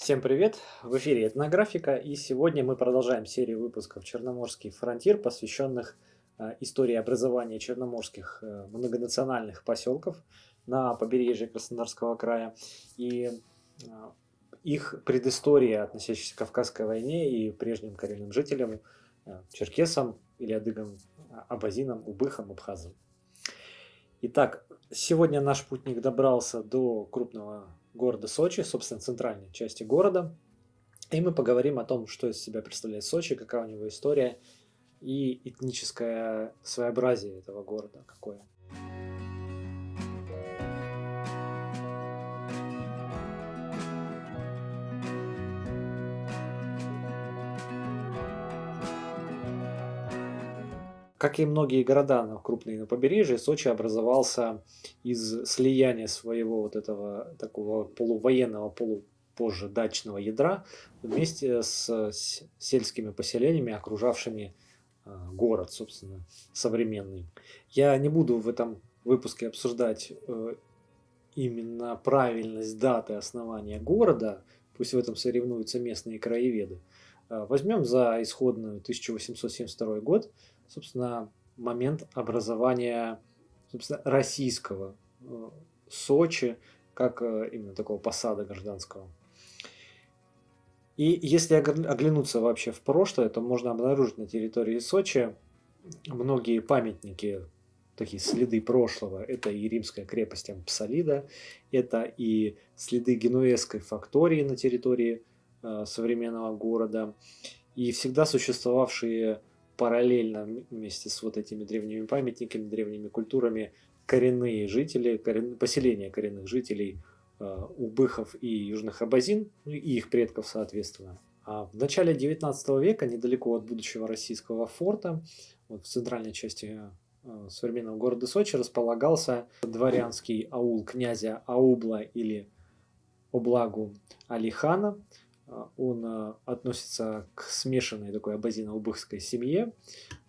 Всем привет! В эфире Этнографика, и сегодня мы продолжаем серию выпусков «Черноморский фронтир», посвященных э, истории образования черноморских э, многонациональных поселков на побережье Краснодарского края и э, их предыстория, относящаяся к Кавказской войне и прежним коренным жителям, черкесам или адыгам, абазинам, убыхам, абхазам. Итак, сегодня наш путник добрался до крупного города Сочи, собственно, центральной части города. И мы поговорим о том, что из себя представляет Сочи, какая у него история и этническое своеобразие этого города какое. Как и многие города крупные на побережье, Сочи образовался из слияния своего вот этого такого полувоенного, полупозже дачного ядра вместе с сельскими поселениями, окружавшими а, город, собственно, современный. Я не буду в этом выпуске обсуждать э, именно правильность даты основания города, пусть в этом соревнуются местные краеведы. А, возьмем за исходную 1872 год, собственно, момент образования собственно, российского э, Сочи, как э, именно такого посада гражданского. И если оглянуться вообще в прошлое, то можно обнаружить на территории Сочи многие памятники, такие следы прошлого. Это и римская крепость Ампсалида, это и следы генуэзской фактории на территории э, современного города, и всегда существовавшие параллельно вместе с вот этими древними памятниками, древними культурами коренные жители, корен... поселения коренных жителей э, Убыхов и Южных Абазин, ну, и их предков соответственно. А в начале 19 века, недалеко от будущего российского форта, вот в центральной части э, современного города Сочи, располагался дворянский аул князя Аубла или Облагу Алихана, он а, относится к смешанной такой абазино-убыхской семье,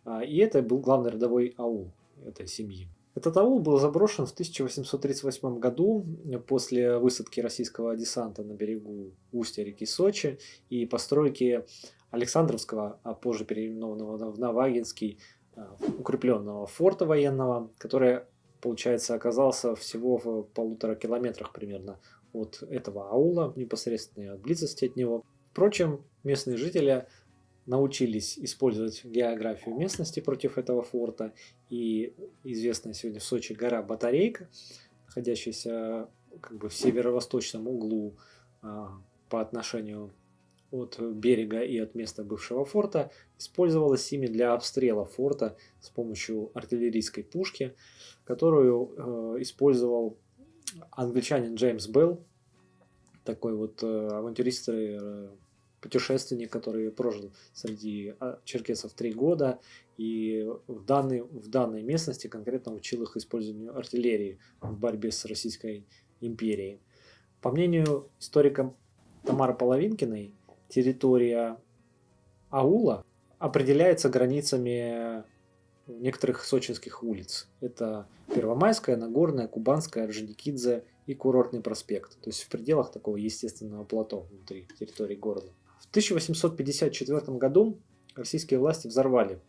а, и это был главный родовой аул этой семьи. Этот аул был заброшен в 1838 году после высадки российского десанта на берегу устья реки Сочи и постройки Александровского, а позже переименованного в Навагинский, укрепленного форта военного, который, получается, оказался всего в полутора километрах примерно от этого аула, непосредственно от близости от него. Впрочем, местные жители научились использовать географию местности против этого форта. И известная сегодня в Сочи гора Батарейка, находящаяся как бы в северо-восточном углу а, по отношению от берега и от места бывшего форта, использовалась ими для обстрела форта с помощью артиллерийской пушки, которую э, использовал англичанин Джеймс Белл, такой вот э, авантюрист, э, путешественник, который прожил среди а, черкесов три года и в данной, в данной местности конкретно учил их использованию артиллерии в борьбе с Российской империей. По мнению историка Тамары Половинкиной, территория аула определяется границами некоторых сочинских улиц. Это Первомайская, Нагорная, Кубанская, Орджоникидзе и Курортный проспект. То есть в пределах такого естественного плато внутри территории города. В 1854 году российские власти взорвали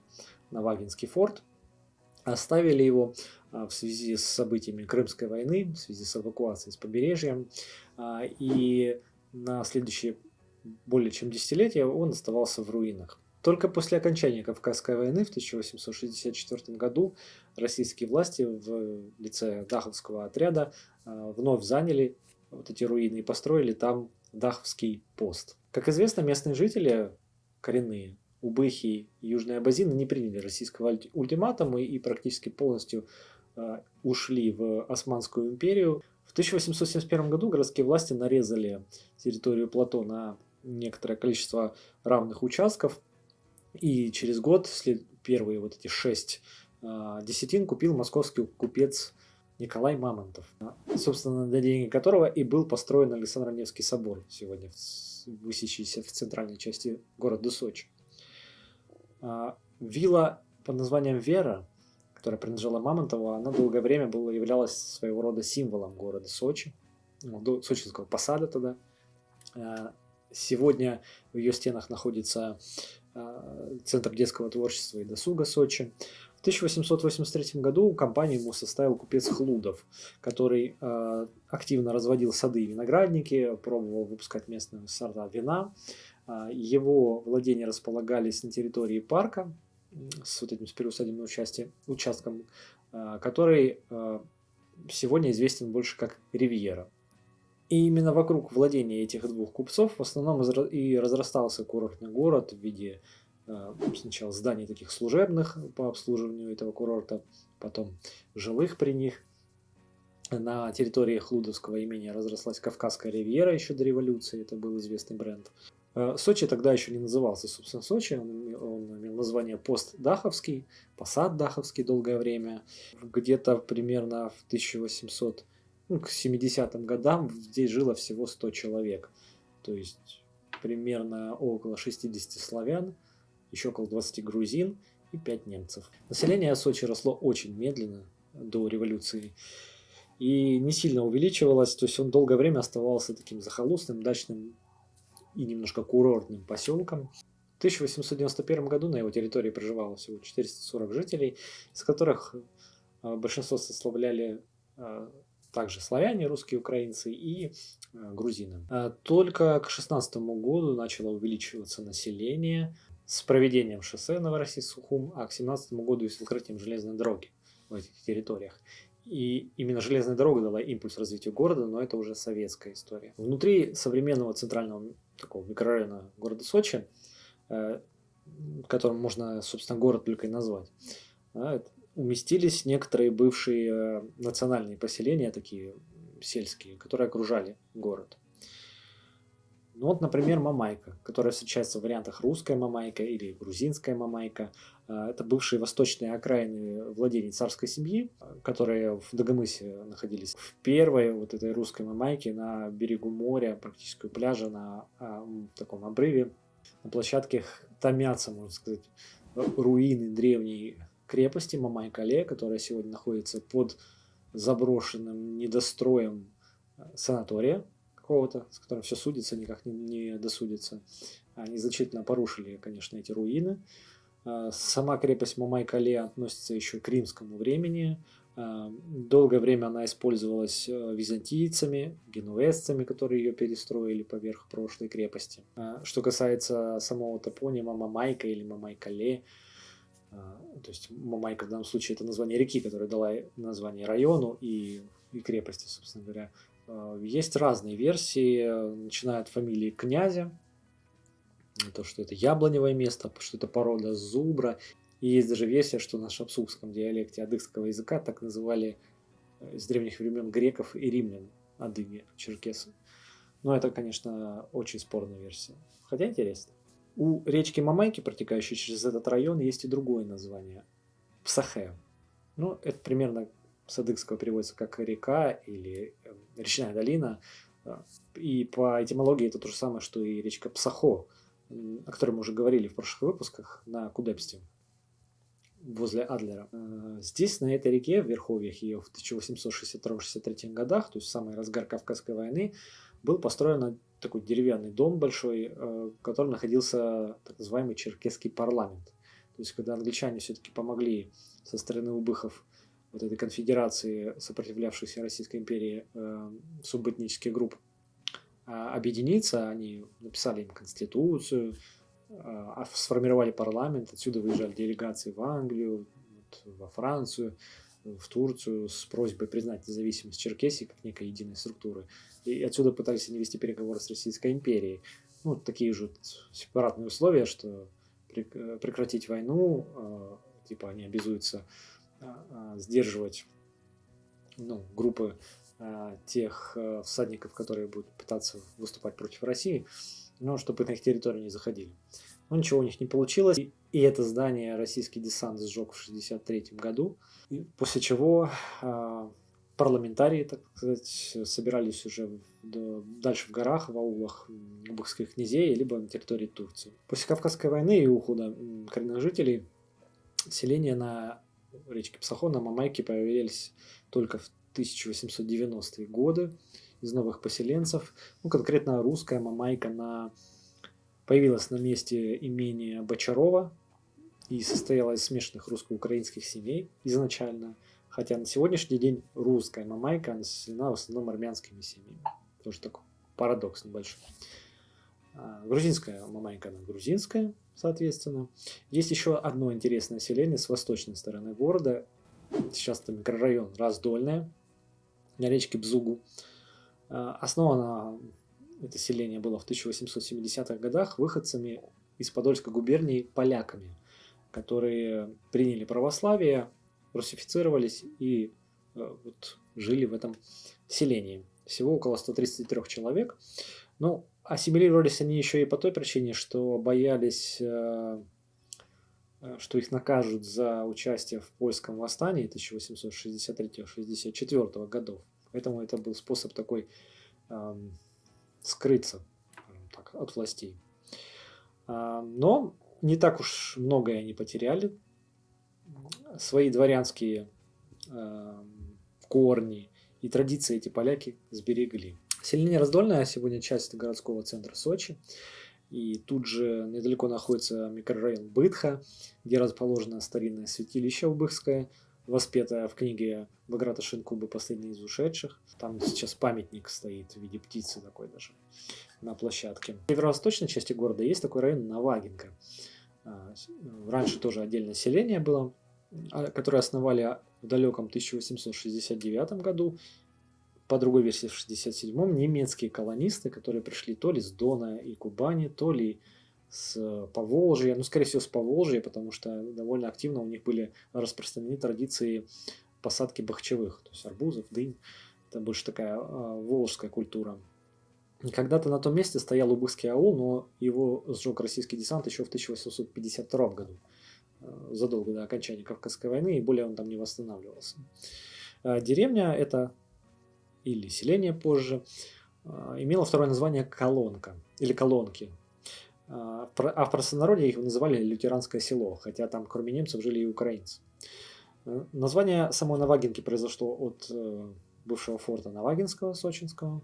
Навагинский форт, оставили его а, в связи с событиями Крымской войны, в связи с эвакуацией с побережья. А, и на следующие более чем десятилетия он оставался в руинах. Только после окончания Кавказской войны в 1864 году российские власти в лице Даховского отряда э, вновь заняли вот эти руины и построили там Даховский пост. Как известно, местные жители, коренные, Убыхи и Южные Абазины не приняли российского ультиматума и практически полностью э, ушли в Османскую империю. В 1871 году городские власти нарезали территорию плато на некоторое количество равных участков – и через год первые вот эти шесть э, десятин купил московский купец Николай Мамонтов, собственно, на деньги которого и был построен Александро-Невский собор, сегодня высящийся в центральной части города Сочи. А, вилла под названием Вера, которая принадлежала Мамонтову, она долгое время была, являлась своего рода символом города Сочи, ну, сочинского посада тогда. А, Сегодня в ее стенах находится Центр детского творчества и досуга Сочи. В 1883 году компанию ему составил купец Хлудов, который э, активно разводил сады и виноградники, пробовал выпускать местные сорта вина. Э, его владения располагались на территории парка с вот этим с переусадебным участком, э, который э, сегодня известен больше как Ривьера. И именно вокруг владения этих двух купцов в основном и разрастался курортный город в виде э, сначала зданий таких служебных по обслуживанию этого курорта, потом жилых при них. На территории Хлудовского имения разрослась Кавказская ривьера еще до революции, это был известный бренд. Э, Сочи тогда еще не назывался, собственно, Сочи, он, он имел название Пост Даховский, Посад Даховский долгое время. Где-то примерно в 1800 ну, к 70-м годам здесь жило всего 100 человек. То есть примерно около 60 славян, еще около 20 грузин и 5 немцев. Население Сочи росло очень медленно до революции и не сильно увеличивалось, то есть он долгое время оставался таким захолустным, дачным и немножко курортным поселком. В 1891 году на его территории проживало всего 440 жителей, из которых э, большинство составляли э, также славяне, русские, украинцы и э, грузины. А только к 16 году начало увеличиваться население с проведением шоссе Новороссийск-Сухум, а к 17 году и с открытием железной дороги в этих территориях. И именно железная дорога дала импульс развитию города, но это уже советская история. Внутри современного центрального такого микрорайона города Сочи, э, которым можно, собственно, город только и назвать, уместились некоторые бывшие э, национальные поселения, такие сельские, которые окружали город. Ну вот, например, Мамайка, которая встречается в вариантах русская Мамайка или грузинская Мамайка. Э, это бывшие восточные окраины владений царской семьи, которые в Дагомысе находились. В первой вот этой русской Мамайке на берегу моря, практически у пляжа, на а, таком обрыве, на площадке томятся, можно сказать, руины древней крепости Мамайкале, которая сегодня находится под заброшенным недостроем э, санатория какого-то, с которым все судится, никак не, не досудится. Они значительно порушили, конечно, эти руины. Э, сама крепость Мамайкале относится еще к римскому времени. Э, долгое время она использовалась византийцами, генуэзцами, которые ее перестроили поверх прошлой крепости. Что касается самого топонима Мамайка или Мамайкале, то есть Мамайка в данном случае это название реки, которая дала название району и, и крепости, собственно говоря. А, есть разные версии, начиная от фамилии князя, то, что это яблоневое место, что это порода зубра. И есть даже версия, что на шапсукском диалекте адыгского языка так называли э, с древних времен греков и римлян адыги, черкесы. Но это, конечно, очень спорная версия. Хотя интересно. У речки Мамайки, протекающей через этот район, есть и другое название – Псахе. Ну, это примерно с адыгского переводится как река или эм, речная долина. И по этимологии это то же самое, что и речка Псахо, о которой мы уже говорили в прошлых выпусках на Кудепсте возле Адлера. Э, здесь, на этой реке, в Верховьях ее в 1862-63 годах, то есть в самый разгар Кавказской войны, был построен такой деревянный дом большой, э, в котором находился так называемый черкесский парламент. То есть, когда англичане все-таки помогли со стороны убыхов вот этой конфедерации, сопротивлявшейся Российской империи, э, субэтнических групп, а, объединиться, они написали им конституцию, а, сформировали парламент, отсюда выезжали делегации в Англию, во Францию, в Турцию с просьбой признать независимость Черкесии как некой единой структуры. И отсюда пытались они вести переговоры с Российской империей. Ну, такие же сепаратные условия, что прекратить войну, а, типа они обязуются а, а, сдерживать ну, группы тех всадников, которые будут пытаться выступать против России, но чтобы на их территорию не заходили. Но ничего у них не получилось. И, и это здание российский десант сжег в 1963 году, и после чего парламентарии, так сказать, собирались уже дальше в горах, в аулах убыхских князей, либо на территории Турции. После Кавказской войны и ухода коренных жителей селения на речке Псахон, на Мамайке появились только в 1890-е годы из новых поселенцев. Ну, конкретно русская Мамайка на появилось на месте имение Бочарова и состояло из смешанных русско-украинских семей изначально. Хотя на сегодняшний день русская мамайка населена в основном армянскими семьями. Тоже такой парадокс небольшой. А, грузинская мамайка, она грузинская, соответственно. Есть еще одно интересное селение с восточной стороны города. Сейчас это микрорайон Раздольная, на речке Бзугу. А, основано это селение было в 1870-х годах выходцами из Подольской губернии поляками, которые приняли православие, русифицировались и э, вот, жили в этом селении. Всего около 133 человек. Ну, ассимилировались они еще и по той причине, что боялись, э, э, что их накажут за участие в польском восстании 1863-64 годов. Поэтому это был способ такой эм, скрыться так, от властей. А, но не так уж многое они потеряли. Свои дворянские эм, корни и традиции эти поляки сберегли. Селение Раздольное сегодня часть городского центра Сочи. И тут же недалеко находится микрорайон Бытха, где расположено старинное святилище Убыхское, воспетое в книге Баграта Шинкуба «Последний из ушедших». Там сейчас памятник стоит в виде птицы такой даже на площадке. В северо-восточной части города есть такой район Навагинка. А, раньше тоже отдельное селение было, а, которое основали в далеком 1869 году по другой версии в 67-м, немецкие колонисты, которые пришли то ли с Дона и Кубани, то ли с Поволжья, ну, скорее всего, с Поволжья, потому что довольно активно у них были распространены традиции посадки бахчевых, то есть арбузов, дынь. Это больше такая э, волжская культура. Когда-то на том месте стоял Убыхский аул, но его сжег российский десант еще в 1852 году, э, задолго до окончания Кавказской войны, и более он там не восстанавливался. Э, деревня это или селение позже, а, имело второе название Колонка или Колонки. А, а в простонародье их называли лютеранское село, хотя там кроме немцев жили и украинцы. Э, название самой Навагинки произошло от э, бывшего форта Навагинского, сочинского.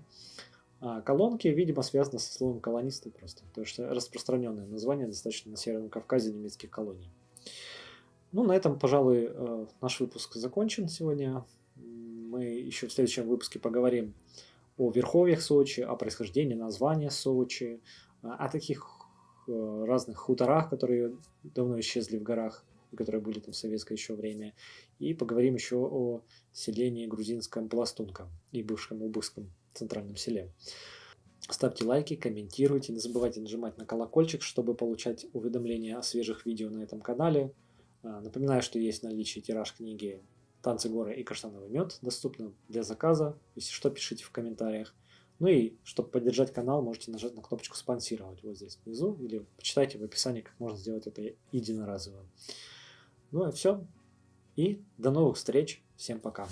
А колонки, видимо, связаны со словом колонисты просто, потому что распространенное название достаточно на Северном Кавказе немецких колоний. Ну, на этом, пожалуй, э, наш выпуск закончен сегодня мы еще в следующем выпуске поговорим о верховьях Сочи, о происхождении названия Сочи, о таких разных хуторах, которые давно исчезли в горах, которые были там в советское еще время. И поговорим еще о селении грузинском Пластунка и бывшем Убыхском центральном селе. Ставьте лайки, комментируйте, не забывайте нажимать на колокольчик, чтобы получать уведомления о свежих видео на этом канале. А, напоминаю, что есть наличие тираж книги танцы горы и каштановый мед доступны для заказа. Если что, пишите в комментариях. Ну и, чтобы поддержать канал, можете нажать на кнопочку «Спонсировать» вот здесь внизу, или почитайте в описании, как можно сделать это единоразово. Ну и все. И до новых встреч. Всем пока.